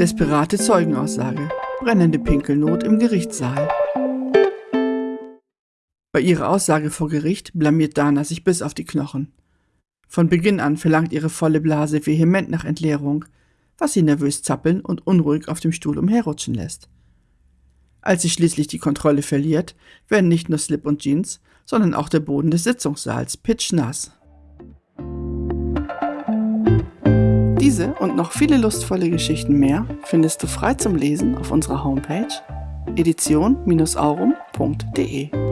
Desperate Zeugenaussage. Brennende Pinkelnot im Gerichtssaal. Bei ihrer Aussage vor Gericht blamiert Dana sich bis auf die Knochen. Von Beginn an verlangt ihre volle Blase vehement nach Entleerung, was sie nervös zappeln und unruhig auf dem Stuhl umherrutschen lässt. Als sie schließlich die Kontrolle verliert, werden nicht nur Slip und Jeans, sondern auch der Boden des Sitzungssaals pitschnass. Diese und noch viele lustvolle Geschichten mehr findest du frei zum Lesen auf unserer Homepage edition-aurum.de.